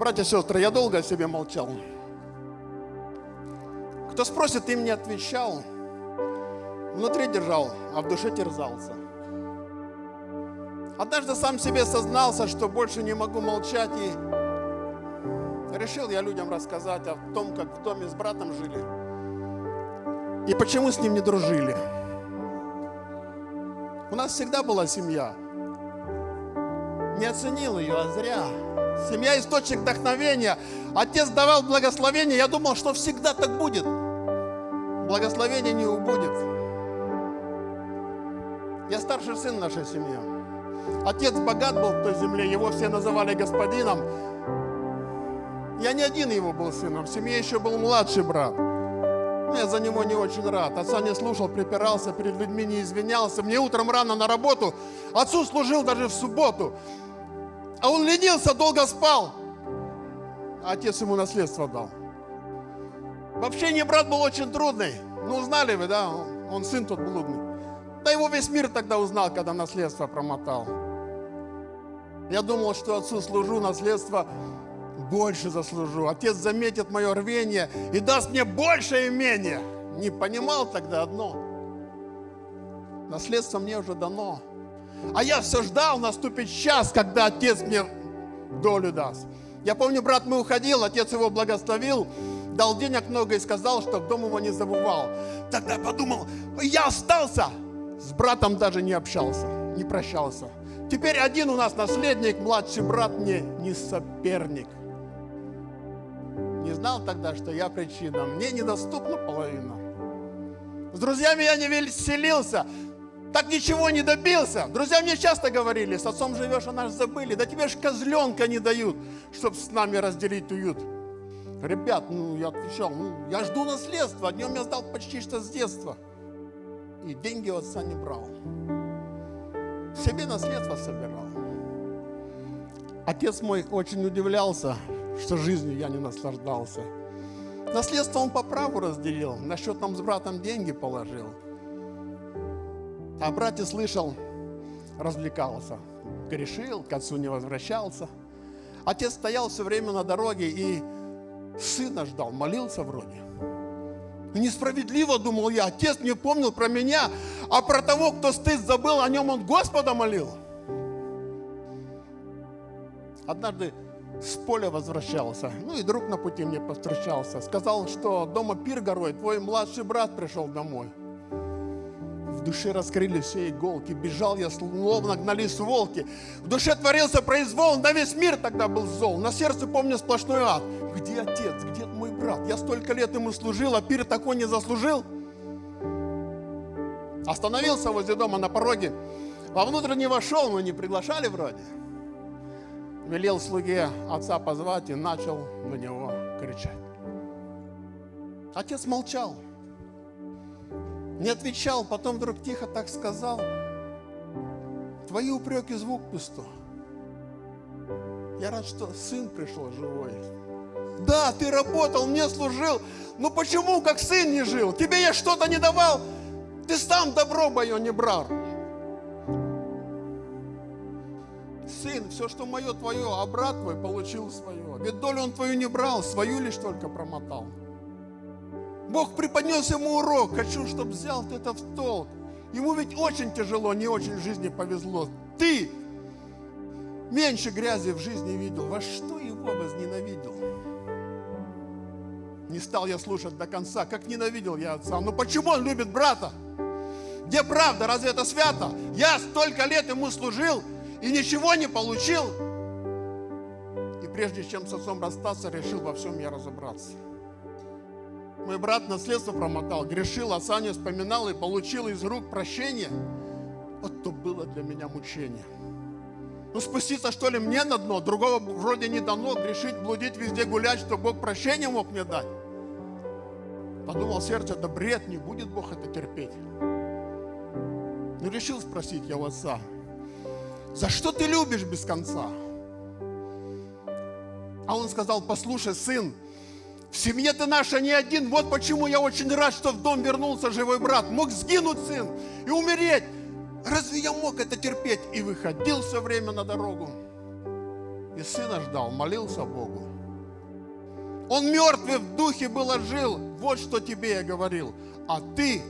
Братья и сестры, я долго о себе молчал. Кто спросит, им не отвечал. Внутри держал, а в душе терзался. Однажды сам себе сознался, что больше не могу молчать и решил я людям рассказать о том, как в доме с братом жили и почему с ним не дружили. У нас всегда была семья. Не оценил ее, а зря. Семья – источник вдохновения. Отец давал благословение. Я думал, что всегда так будет. Благословение не убудет. Я старший сын нашей семьи. Отец богат был в той земле, его все называли господином. Я не один его был сыном, в семье еще был младший брат. Но я за него не очень рад. Отца не слушал, припирался, перед людьми не извинялся. Мне утром рано на работу. Отцу служил даже в субботу. А он ленился, долго спал. А отец ему наследство дал. В общении брат был очень трудный. Ну, знали вы, да? Он сын тот блудный. Да его весь мир тогда узнал, когда наследство промотал. Я думал, что отцу служу, наследство больше заслужу. Отец заметит мое рвение и даст мне больше имения. Не понимал тогда одно. Наследство мне уже дано. А я все ждал, наступит час, когда отец мне долю даст. Я помню, брат мой уходил, отец его благословил, дал денег много и сказал, что дом его не забывал. Тогда подумал, я остался. С братом даже не общался, не прощался. Теперь один у нас наследник, младший брат мне не соперник. Не знал тогда, что я причина. Мне недоступна половина. С друзьями я не веселился. Так ничего не добился. Друзья мне часто говорили, с отцом живешь, а нас забыли. Да тебе ж козленка не дают, чтобы с нами разделить уют. Ребят, ну я отвечал, ну я жду наследства. Днем я сдал почти что с детства. И деньги у отца не брал. Себе наследство собирал. Отец мой очень удивлялся, что жизнью я не наслаждался. Наследство он по праву разделил, на счет нам с братом деньги положил. А братья слышал, развлекался, грешил, к отцу не возвращался. Отец стоял все время на дороге и сына ждал, молился вроде. Несправедливо, думал я, отец не помнил про меня, а про того, кто стыд забыл, о нем он Господа молил. Однажды с поля возвращался. Ну и друг на пути мне повстречался. Сказал, что дома пир горой, твой младший брат пришел домой. В душе раскрыли все иголки. Бежал я, словно гнались волки. В душе творился произвол, на весь мир тогда был зол. На сердце, помню, сплошной ад. Где отец, где мой брат? Я столько лет ему служил, а пир такой не заслужил. Остановился возле дома на пороге. Вовнутрь не вошел, но не приглашали вроде велел слуге отца позвать и начал на него кричать. Отец молчал, не отвечал, потом вдруг тихо так сказал, твои упреки звук пусто. Я рад, что сын пришел живой. Да, ты работал, мне служил, но почему как сын не жил? Тебе я что-то не давал, ты сам добро мое не брал. сын, все, что мое, твое, а брат твой получил свое. Ведь долю он твою не брал, свою лишь только промотал. Бог преподнес ему урок, хочу, чтобы взял ты это в толк. Ему ведь очень тяжело, не очень в жизни повезло. Ты меньше грязи в жизни видел. Во что его возненавидел? Не стал я слушать до конца, как ненавидел я отца. Но почему он любит брата? Где правда? Разве это свято? Я столько лет ему служил, и ничего не получил. И прежде чем с отцом расстаться, решил во всем я разобраться. Мой брат наследство промотал, грешил, отца не вспоминал и получил из рук прощение. Вот то было для меня мучение. Ну спуститься что ли мне на дно, другого вроде не дано, грешить, блудить, везде гулять, что Бог прощение мог мне дать. Подумал сердце, да бред, не будет Бог это терпеть. Ну решил спросить я у отца, за что ты любишь без конца? А он сказал, послушай, сын, в семье ты наша не один, вот почему я очень рад, что в дом вернулся живой брат. Мог сгинуть сын и умереть. Разве я мог это терпеть? И выходил все время на дорогу. И сына ждал, молился Богу. Он мертвый в духе был, жил. Вот что тебе я говорил. А ты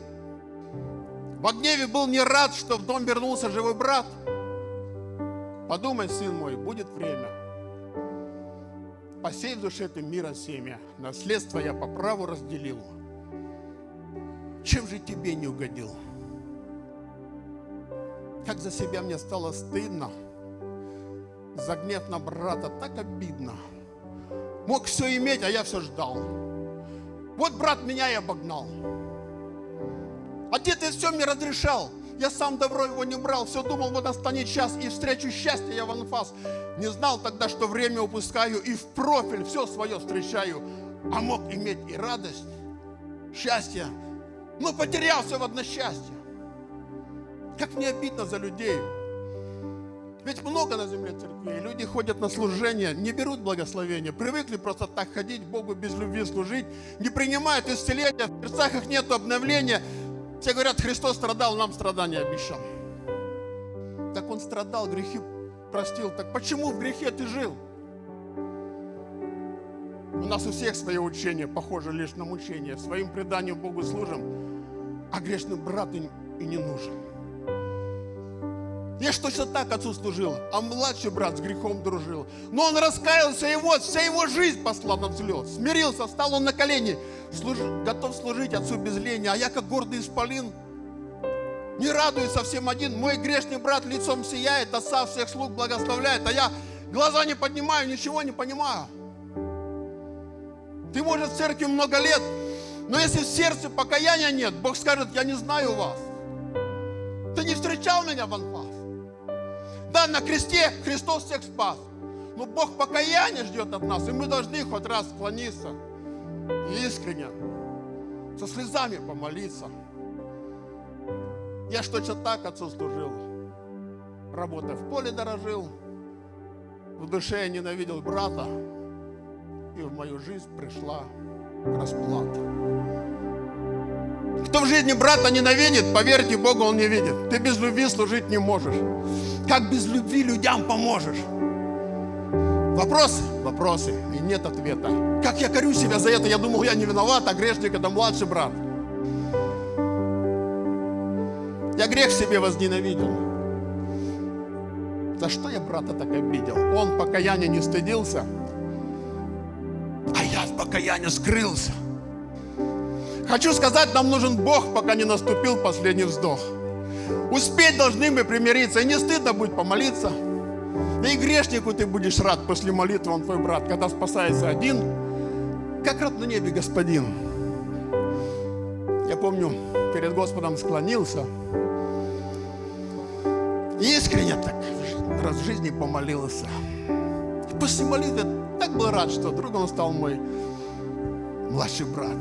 в гневе был не рад, что в дом вернулся живой брат. Подумай, сын мой, будет время. Посей в душе ты мира семя. Наследство я по праву разделил. Чем же тебе не угодил? Как за себя мне стало стыдно. За гнев на брата так обидно. Мог все иметь, а я все ждал. Вот брат меня и обогнал. Отец ты все мне разрешал. Я сам добро его не брал. Все думал, вот настанет час, и встречу счастье я в анфас. Не знал тогда, что время упускаю, и в профиль все свое встречаю. А мог иметь и радость, счастье, но потерял все в односчастье. Как мне обидно за людей. Ведь много на земле церквей. Люди ходят на служение, не берут благословения. Привыкли просто так ходить, Богу без любви служить. Не принимают исцеления, в сердцах их нет обновления. Все говорят, Христос страдал, нам страдания обещал. Так Он страдал, грехи простил. Так почему в грехе ты жил? У нас у всех свое учение, похоже лишь на мучение. Своим преданием Богу служим, а грешный брат и не нужен. Я ж точно так отцу служил, а младший брат с грехом дружил. Но он раскаялся, и вот вся его жизнь посла на взлет. Смирился, стал он на колени, служ... готов служить отцу без лени. А я, как гордый исполин, не радуюсь совсем один. Мой грешный брат лицом сияет, отца всех слуг благословляет, а я глаза не поднимаю, ничего не понимаю. Ты, может, в церкви много лет, но если в сердце покаяния нет, Бог скажет, я не знаю вас. Ты не встречал меня в анфас. Да, на кресте Христос всех спас. Но Бог покаяние ждет от нас, и мы должны хоть раз склониться искренне, со слезами помолиться. Я ж точно так отцу служил. Работая в поле дорожил, в душе я ненавидел брата, и в мою жизнь пришла расплата. Кто в жизни брата ненавидит, поверьте Богу, он не видит. Ты без любви служить не можешь. Как без любви людям поможешь? Вопросы? Вопросы. И нет ответа. Как я корю себя за это? Я думал, я не виноват, а грешник это младший брат. Я грех себе возненавидел. За что я брата так обидел? Он покаяния не стыдился, а я от покаяния скрылся. Хочу сказать, нам нужен Бог, пока не наступил последний вздох. Успеть должны мы примириться, и не стыдно будет помолиться. Да и грешнику ты будешь рад после молитвы, он твой брат, когда спасается один, как рад на небе господин. Я помню, перед Господом склонился, искренне так раз в жизни помолился. И после молитвы так был рад, что другом стал мой младший брат.